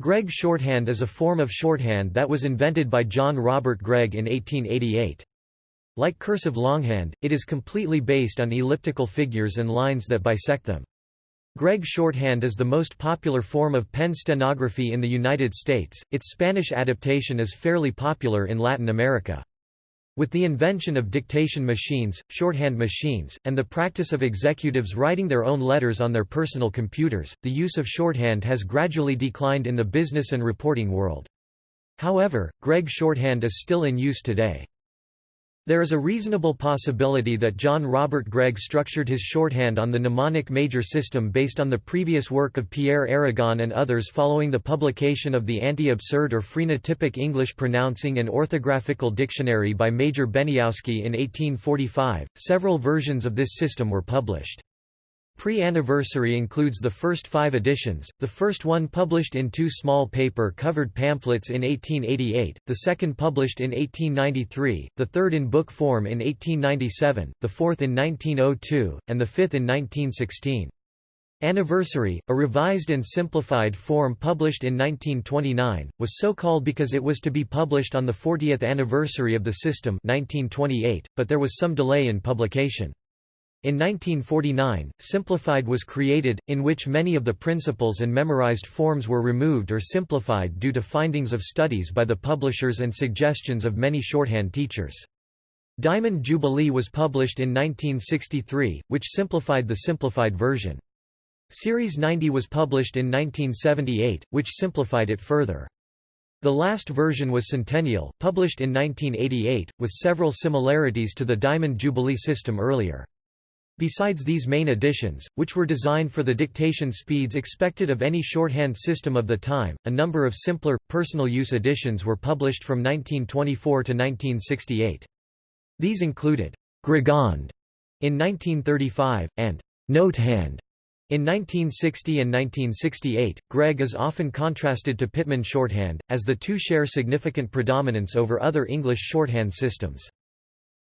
Gregg shorthand is a form of shorthand that was invented by John Robert Gregg in 1888. Like cursive longhand, it is completely based on elliptical figures and lines that bisect them. Gregg shorthand is the most popular form of pen stenography in the United States, its Spanish adaptation is fairly popular in Latin America. With the invention of dictation machines, shorthand machines, and the practice of executives writing their own letters on their personal computers, the use of shorthand has gradually declined in the business and reporting world. However, Gregg shorthand is still in use today. There is a reasonable possibility that John Robert Gregg structured his shorthand on the mnemonic major system based on the previous work of Pierre Hérigone and others following the publication of the Anti-Absurd or Phrenotypic English Pronouncing and Orthographical Dictionary by Major Beniowski in 1845. Several versions of this system were published. Pre-anniversary includes the first five editions, the first one published in two small paper-covered pamphlets in 1888, the second published in 1893, the third in book form in 1897, the fourth in 1902, and the fifth in 1916. Anniversary, a revised and simplified form published in 1929, was so called because it was to be published on the 40th anniversary of the system 1928, but there was some delay in publication. In 1949, Simplified was created, in which many of the principles and memorized forms were removed or simplified due to findings of studies by the publishers and suggestions of many shorthand teachers. Diamond Jubilee was published in 1963, which simplified the simplified version. Series 90 was published in 1978, which simplified it further. The last version was Centennial, published in 1988, with several similarities to the Diamond Jubilee system earlier. Besides these main additions, which were designed for the dictation speeds expected of any shorthand system of the time, a number of simpler, personal use additions were published from 1924 to 1968. These included Greghand in 1935, and Notehand in 1960 and 1968, Gregg is often contrasted to Pitman shorthand, as the two share significant predominance over other English shorthand systems.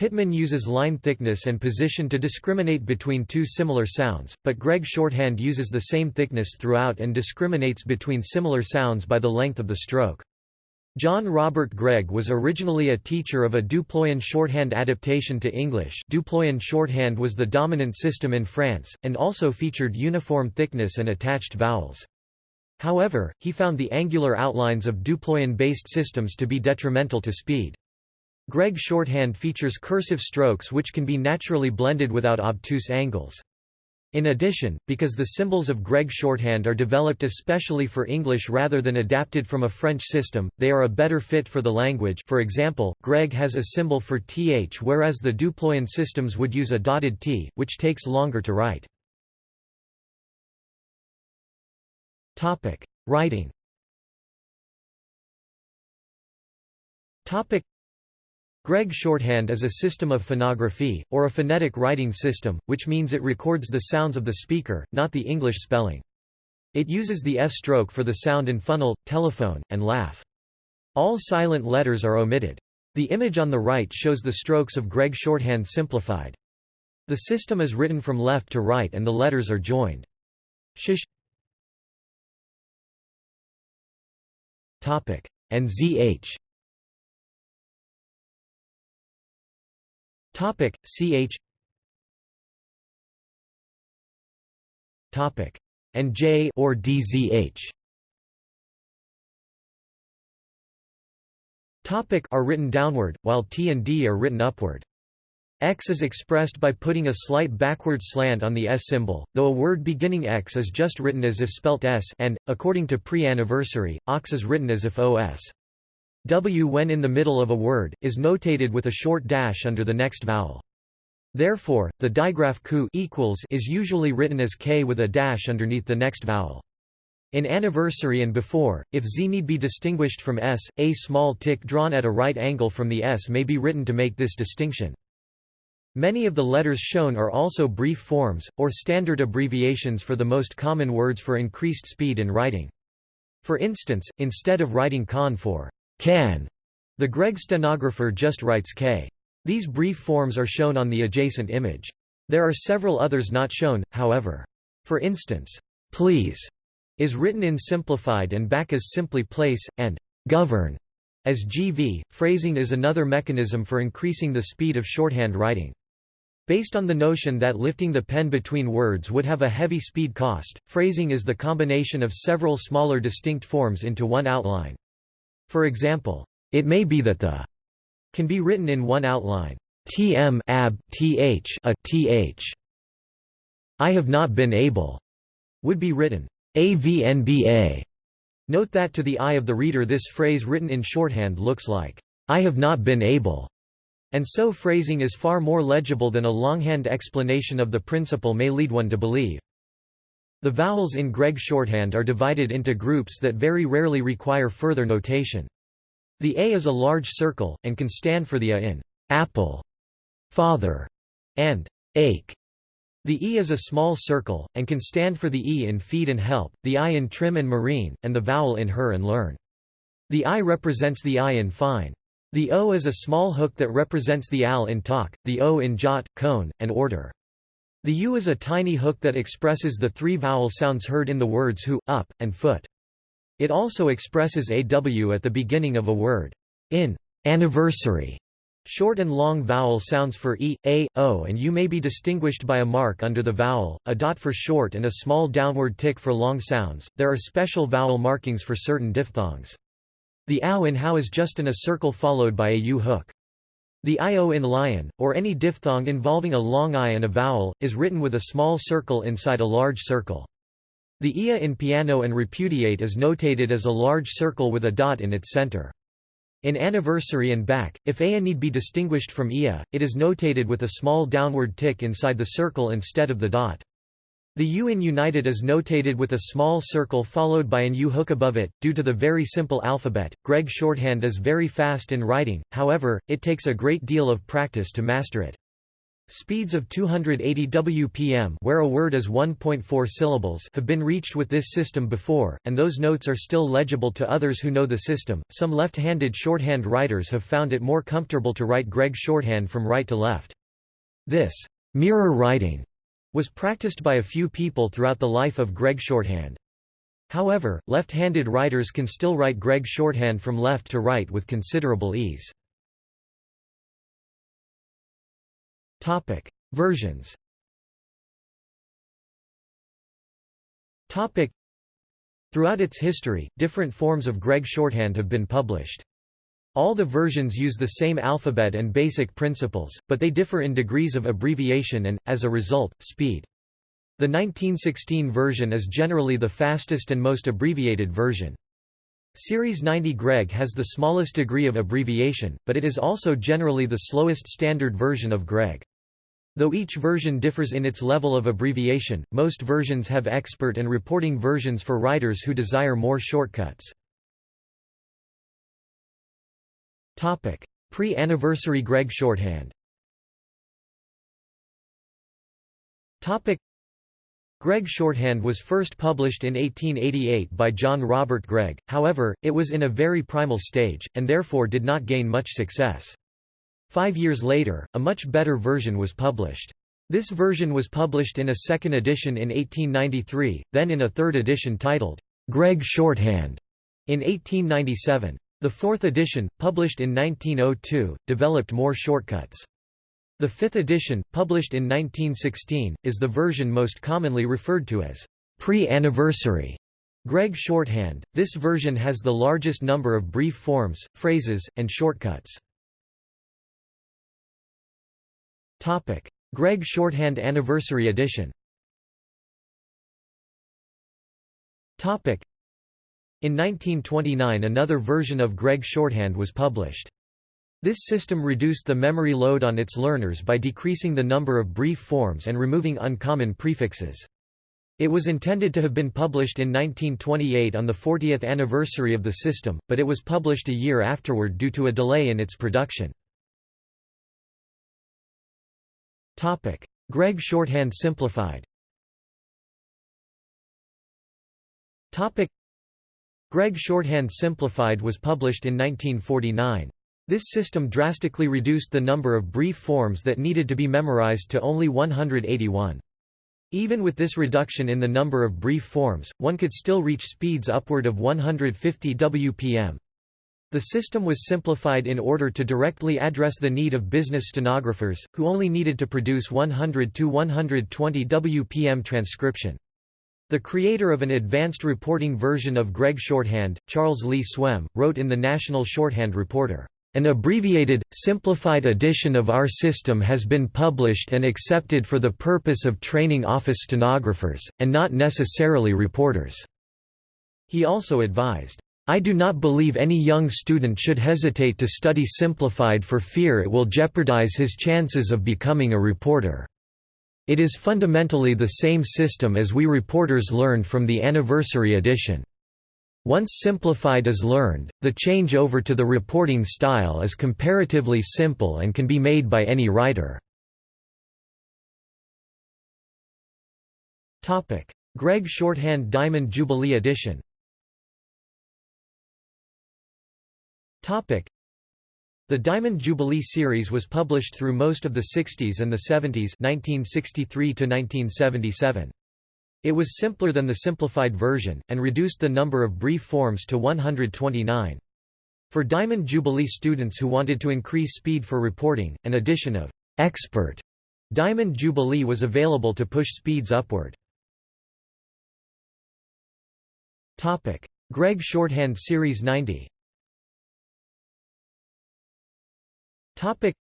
Pitman uses line thickness and position to discriminate between two similar sounds, but Gregg shorthand uses the same thickness throughout and discriminates between similar sounds by the length of the stroke. John Robert Gregg was originally a teacher of a Duployan shorthand adaptation to English Duployan shorthand was the dominant system in France, and also featured uniform thickness and attached vowels. However, he found the angular outlines of Duployan-based systems to be detrimental to speed. Gregg shorthand features cursive strokes which can be naturally blended without obtuse angles. In addition, because the symbols of Gregg shorthand are developed especially for English rather than adapted from a French system, they are a better fit for the language for example, Gregg has a symbol for th whereas the Duployan systems would use a dotted t, which takes longer to write. Writing Gregg shorthand is a system of phonography, or a phonetic writing system, which means it records the sounds of the speaker, not the English spelling. It uses the F stroke for the sound in funnel, telephone, and laugh. All silent letters are omitted. The image on the right shows the strokes of Gregg shorthand simplified. The system is written from left to right and the letters are joined. Shish and ZH Topic Ch Topic and J or DZH Topic are written downward, while T and D are written upward. X is expressed by putting a slight backward slant on the S symbol, though a word beginning X is just written as if spelt S and, according to pre-anniversary, OX is written as if OS. W when in the middle of a word, is notated with a short dash under the next vowel. Therefore, the digraph ku equals is usually written as k with a dash underneath the next vowel. In anniversary and before, if z need be distinguished from s, a small tick drawn at a right angle from the s may be written to make this distinction. Many of the letters shown are also brief forms, or standard abbreviations for the most common words for increased speed in writing. For instance, instead of writing con for can. The Gregg stenographer just writes K. These brief forms are shown on the adjacent image. There are several others not shown, however. For instance, please is written in simplified and back as simply place, and govern as GV. Phrasing is another mechanism for increasing the speed of shorthand writing. Based on the notion that lifting the pen between words would have a heavy speed cost, phrasing is the combination of several smaller distinct forms into one outline. For example, it may be that the can be written in one outline. Tm ab th a th. I have not been able would be written avnba. Note that to the eye of the reader this phrase written in shorthand looks like I have not been able, and so phrasing is far more legible than a longhand explanation of the principle may lead one to believe. The vowels in Gregg shorthand are divided into groups that very rarely require further notation. The A is a large circle, and can stand for the A in apple, father, and ache. The E is a small circle, and can stand for the E in feed and help, the I in trim and marine, and the vowel in her and learn. The I represents the I in fine. The O is a small hook that represents the AL in talk, the O in jot, cone, and order. The U is a tiny hook that expresses the three vowel sounds heard in the words who, up, and foot. It also expresses AW at the beginning of a word. In anniversary, short and long vowel sounds for e, a, o and u may be distinguished by a mark under the vowel, a dot for short and a small downward tick for long sounds. There are special vowel markings for certain diphthongs. The ow in how is just in a circle followed by a u hook. The io in lion, or any diphthong involving a long i and a vowel, is written with a small circle inside a large circle. The ia in piano and repudiate is notated as a large circle with a dot in its center. In anniversary and back, if ea need be distinguished from ia, it is notated with a small downward tick inside the circle instead of the dot. The U in United is notated with a small circle followed by an U hook above it. Due to the very simple alphabet, Gregg shorthand is very fast in writing, however, it takes a great deal of practice to master it. Speeds of 280 WPM where a word is 1.4 syllables have been reached with this system before, and those notes are still legible to others who know the system. Some left-handed shorthand writers have found it more comfortable to write Gregg shorthand from right to left. This mirror writing was practiced by a few people throughout the life of Gregg shorthand. However, left-handed writers can still write Gregg shorthand from left to right with considerable ease. Topic: Versions. Topic: Throughout its history, different forms of Gregg shorthand have been published. All the versions use the same alphabet and basic principles, but they differ in degrees of abbreviation and, as a result, speed. The 1916 version is generally the fastest and most abbreviated version. Series 90 Gregg has the smallest degree of abbreviation, but it is also generally the slowest standard version of Gregg. Though each version differs in its level of abbreviation, most versions have expert and reporting versions for writers who desire more shortcuts. Pre-anniversary Gregg shorthand Gregg shorthand was first published in 1888 by John Robert Gregg, however, it was in a very primal stage, and therefore did not gain much success. Five years later, a much better version was published. This version was published in a second edition in 1893, then in a third edition titled, Gregg Shorthand, in 1897. The fourth edition, published in 1902, developed more shortcuts. The fifth edition, published in 1916, is the version most commonly referred to as pre-anniversary Gregg shorthand. This version has the largest number of brief forms, phrases, and shortcuts. Topic: Gregg Shorthand Anniversary Edition. Topic: In 1929 another version of Gregg Shorthand was published. This system reduced the memory load on its learners by decreasing the number of brief forms and removing uncommon prefixes. It was intended to have been published in 1928 on the 40th anniversary of the system, but it was published a year afterward due to a delay in its production. Gregg shorthand simplified Gregg shorthand simplified was published in 1949. This system drastically reduced the number of brief forms that needed to be memorized to only 181. Even with this reduction in the number of brief forms, one could still reach speeds upward of 150 wpm. The system was simplified in order to directly address the need of business stenographers, who only needed to produce 100 to 120 wpm transcription. The creator of an advanced reporting version of Gregg shorthand, Charles Lee Swem, wrote in the National Shorthand Reporter, "...an abbreviated, simplified edition of our system has been published and accepted for the purpose of training office stenographers, and not necessarily reporters." He also advised, I do not believe any young student should hesitate to study simplified for fear it will jeopardize his chances of becoming a reporter. It is fundamentally the same system as we reporters learned from the anniversary edition. Once simplified is learned, the change over to the reporting style is comparatively simple and can be made by any writer. Gregg Shorthand Diamond Jubilee Edition The Diamond Jubilee series was published through most of the 60s and the 70s 1963 -1977. It was simpler than the simplified version, and reduced the number of brief forms to 129. For Diamond Jubilee students who wanted to increase speed for reporting, an edition of «expert» Diamond Jubilee was available to push speeds upward. Gregg Shorthand Series 90 Topic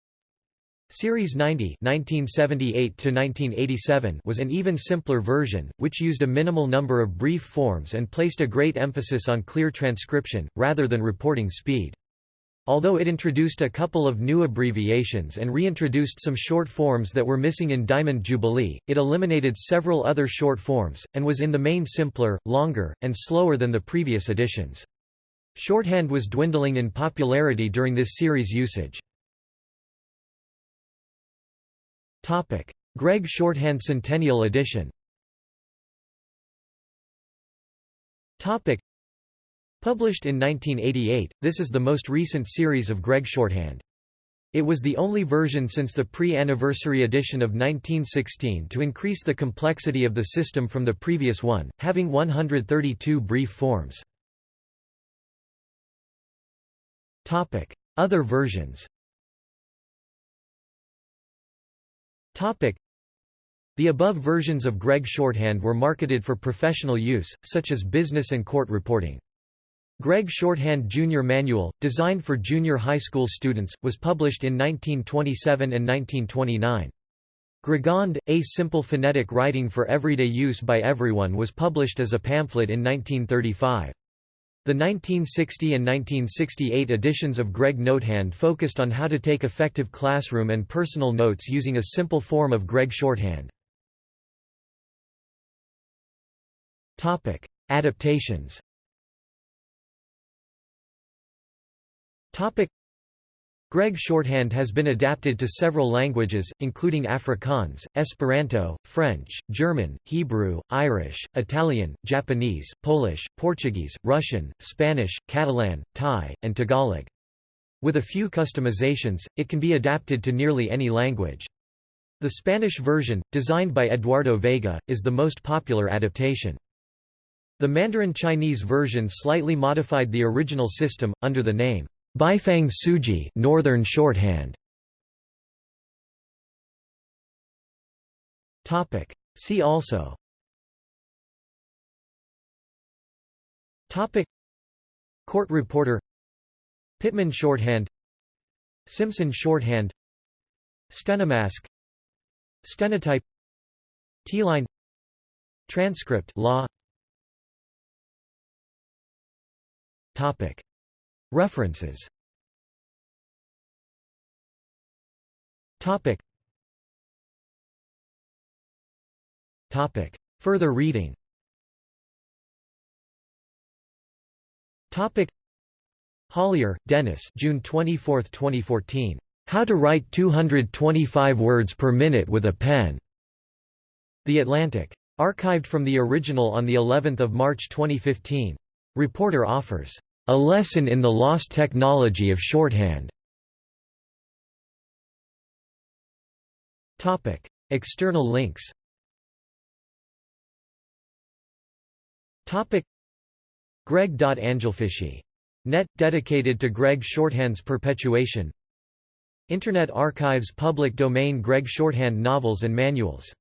Series 90 1978 was an even simpler version, which used a minimal number of brief forms and placed a great emphasis on clear transcription, rather than reporting speed. Although it introduced a couple of new abbreviations and reintroduced some short forms that were missing in Diamond Jubilee, it eliminated several other short forms, and was in the main simpler, longer, and slower than the previous editions. Shorthand was dwindling in popularity during this series usage. Gregg Shorthand Centennial Edition. Published in 1988, this is the most recent series of Gregg Shorthand. It was the only version since the pre-anniversary edition of 1916 to increase the complexity of the system from the previous one, having 132 brief forms. Other versions The above versions of Gregg Shorthand were marketed for professional use, such as business and court reporting. Gregg Shorthand Junior Manual, designed for junior high school students, was published in 1927 and 1929. Greghand, A Simple Phonetic Writing for Everyday Use by Everyone was published as a pamphlet in 1935. The 1960 and 1968 editions of Gregg Notehand focused on how to take effective classroom and personal notes using a simple form of Gregg shorthand. Topic: Adaptations Gregg shorthand has been adapted to several languages, including Afrikaans, Esperanto, French, German, Hebrew, Irish, Italian, Japanese, Polish, Portuguese, Russian, Spanish, Catalan, Thai, and Tagalog. With a few customizations, it can be adapted to nearly any language. The Spanish version, designed by Eduardo Vega, is the most popular adaptation. The Mandarin Chinese version slightly modified the original system, under the name Beifang Suji Northern Shorthand. Topic. See also. Topic. Court reporter. Pitman shorthand. Simpson shorthand. Stenomask. Stenotype. Teeline. Transcript law. Topic. References Topic Topic Further reading Topic Hollier, Dennis June 24, 2014. How to Write 225 Words per Minute with a Pen. The Atlantic. Archived from the original on the 11th of March 2015. Reporter offers a Lesson in the Lost Technology of Shorthand. Topic: External links. Topic: Net dedicated to Gregg Shorthand's perpetuation. Internet Archives public domain Gregg Shorthand novels and manuals